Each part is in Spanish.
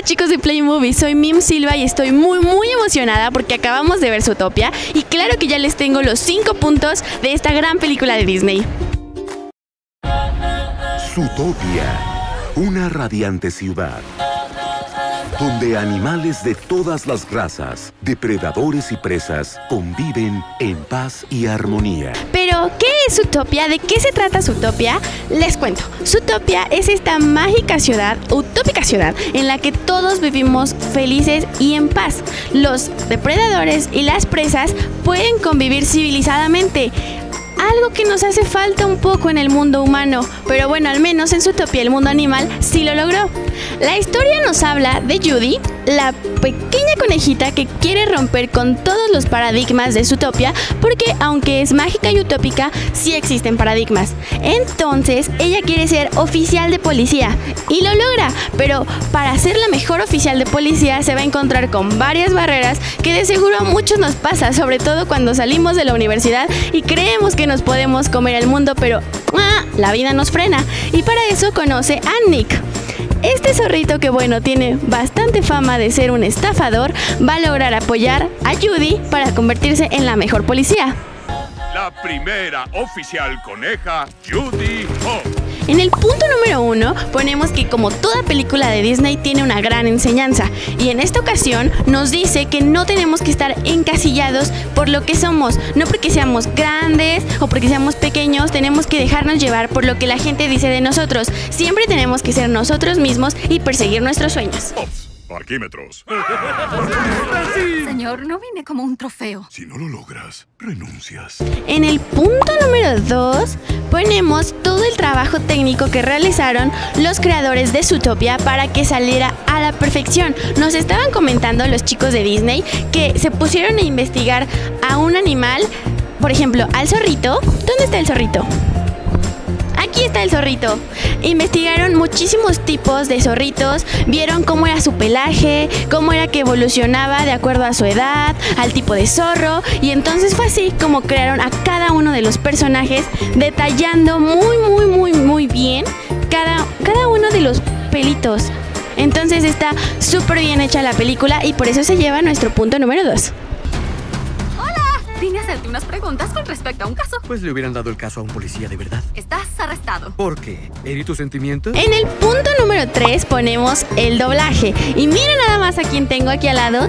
Hola chicos de Play Movie, soy Mim Silva y estoy muy muy emocionada porque acabamos de ver Zootopia y claro que ya les tengo los 5 puntos de esta gran película de Disney. Zootopia, una radiante ciudad donde animales de todas las razas, depredadores y presas, conviven en paz y armonía. Pero, ¿qué es Utopia? ¿De qué se trata Zootopia? Les cuento. Zootopia es esta mágica ciudad, utópica ciudad, en la que todos vivimos felices y en paz. Los depredadores y las presas pueden convivir civilizadamente algo que nos hace falta un poco en el mundo humano, pero bueno, al menos en Zootopia el mundo animal sí lo logró. La historia nos habla de Judy, la pequeña conejita que quiere romper con todos los paradigmas de Zootopia, porque aunque es mágica y utópica, sí existen paradigmas. Entonces, ella quiere ser oficial de policía y lo logra, pero para ser la mejor oficial de policía se va a encontrar con varias barreras que de seguro a muchos nos pasa, sobre todo cuando salimos de la universidad y creemos que nos podemos comer el mundo, pero ¡ah! la vida nos frena. Y para eso conoce a Nick este zorrito que bueno tiene bastante fama de ser un estafador va a lograr apoyar a Judy para convertirse en la mejor policía. La primera oficial coneja, Judy Hawk. En el punto número uno ponemos que como toda película de Disney tiene una gran enseñanza y en esta ocasión nos dice que no tenemos que estar encasillados por lo que somos, no porque seamos grandes o porque seamos pequeños, tenemos que dejarnos llevar por lo que la gente dice de nosotros. Siempre tenemos que ser nosotros mismos y perseguir nuestros sueños. Parquímetros. Señor, no vine como un trofeo. Si no lo logras, renuncias. En el punto número 2 ponemos todo el trabajo técnico que realizaron los creadores de Zootopia para que saliera a la perfección. Nos estaban comentando los chicos de Disney que se pusieron a investigar a un animal, por ejemplo, al zorrito. ¿Dónde está el zorrito? Aquí está el zorrito. Investigaron muchísimos tipos de zorritos, vieron cómo era su pelaje, cómo era que evolucionaba de acuerdo a su edad, al tipo de zorro, y entonces fue así como crearon a cada uno de los personajes, detallando muy, muy, muy, muy bien cada, cada uno de los pelitos. Entonces está súper bien hecha la película y por eso se lleva nuestro punto número 2. Vine a hacerte unas preguntas con respecto a un caso. Pues le hubieran dado el caso a un policía de verdad. Estás arrestado. ¿Por qué? ¿Herí tus sentimientos? En el punto número 3 ponemos el doblaje. Y miren nada más a quien tengo aquí al lado.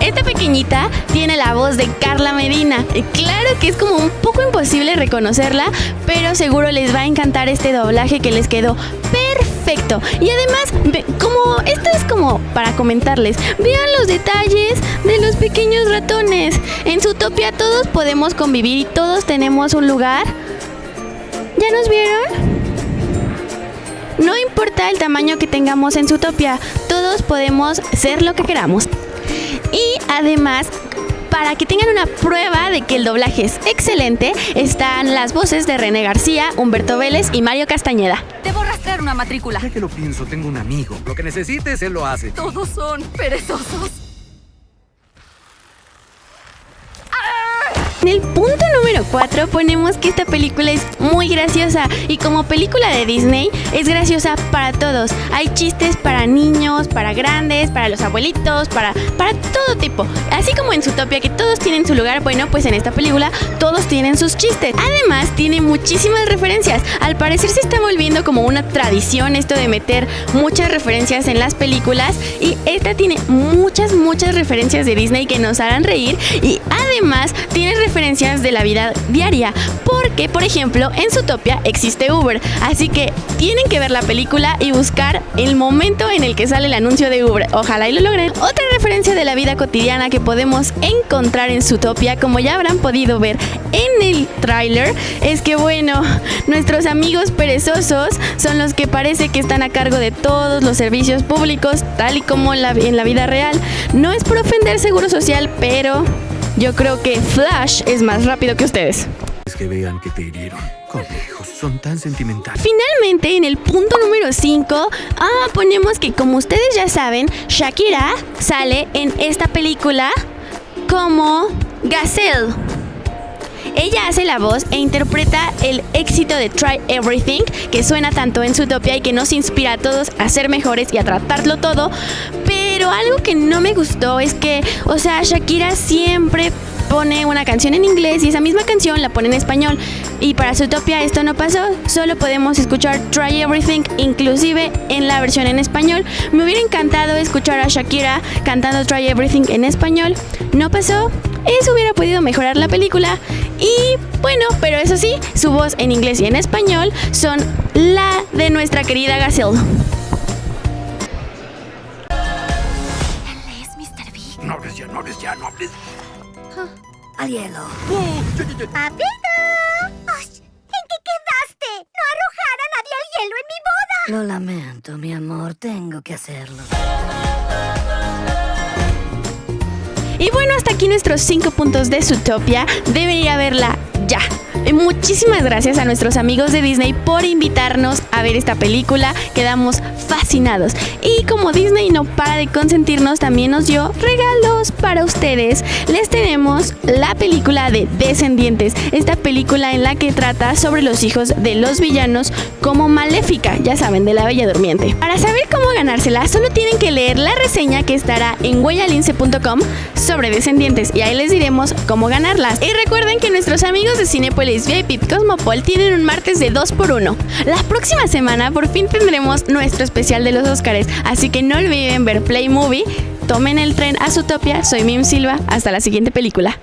Esta pequeñita tiene la voz de Carla Medina. Claro que es como un poco imposible reconocerla, pero seguro les va a encantar este doblaje que les quedó perfecto. Y además, como esto es como para comentarles, vean los detalles de los pequeños ratones. En Zootopia todos podemos convivir y todos tenemos un lugar. ¿Ya nos vieron? No importa el tamaño que tengamos en Zootopia, todos podemos ser lo que queramos. Y además, para que tengan una prueba de que el doblaje es excelente, están las voces de René García, Humberto Vélez y Mario Castañeda. Una matrícula. Ya que lo pienso, tengo un amigo. Lo que necesites, él lo hace. Todos son perezosos. En el punto número 4 ponemos que esta película es muy graciosa y como película de Disney es graciosa para todos. Hay chistes para niños, para grandes, para los abuelitos, para, para todo tipo. Así como en Zootopia que todos tienen su lugar, bueno, pues en esta película todos tienen sus chistes. Además tiene muchísimas referencias. Al parecer se está volviendo como una tradición esto de meter muchas referencias en las películas y esta tiene muchas, muchas referencias de Disney que nos harán reír y además tiene referencias de la vida diaria, porque por ejemplo en Zootopia existe Uber, así que tienen que ver la película y buscar el momento en el que sale el anuncio de Uber. Ojalá y lo logren. Otra referencia de la vida cotidiana que podemos encontrar en Zootopia, como ya habrán podido ver en el tráiler, es que bueno, nuestros amigos perezosos son los que parece que están a cargo de todos los servicios públicos, tal y como en la, en la vida real. No es por ofender seguro social, pero yo creo que Flash es más rápido que ustedes. Es que vean que te hirieron. Conejos, son tan sentimentales. Finalmente, en el punto número 5, ah, ponemos que como ustedes ya saben, Shakira sale en esta película como Gazelle. Ella hace la voz e interpreta el éxito de Try Everything, que suena tanto en Zootopia y que nos inspira a todos a ser mejores y a tratarlo todo. Pero algo que no me gustó es que, o sea, Shakira siempre pone una canción en inglés y esa misma canción la pone en español. Y para Zootopia esto no pasó, solo podemos escuchar Try Everything, inclusive en la versión en español. Me hubiera encantado escuchar a Shakira cantando Try Everything en español. No pasó, eso hubiera podido mejorar la película. Y bueno, pero eso sí, su voz en inglés y en español son la de nuestra querida Gazelle. No hables ya, no hables ya, no hables. Al hielo. ¡Papito! ¡Ush! ¿En qué quedaste? ¡No arrojar a nadie al hielo en mi boda! Lo lamento, mi amor, tengo que hacerlo. Y bueno, hasta aquí nuestros 5 puntos de Zootopia. Deben ir a verla ya. Muchísimas gracias a nuestros amigos de Disney por invitarnos a ver esta película. Quedamos fascinados. Y como Disney no para de consentirnos, también nos dio regalos para ustedes. Les tenemos la película de Descendientes. Esta película en la que trata sobre los hijos de los villanos como Maléfica, ya saben, de la Bella Durmiente. Para saber cómo ganársela, solo tienen que leer la reseña que estará en huellalince.com sobre Descendientes y ahí les diremos cómo ganarlas. Y recuerden que nuestros amigos de Cinepolis VIP Cosmopol tienen un martes de 2x1. La próxima semana por fin tendremos nuestro especial de los Óscares, así que no olviden ver Play Movie. Tomen el tren a Zootopia, soy Mim Silva, hasta la siguiente película.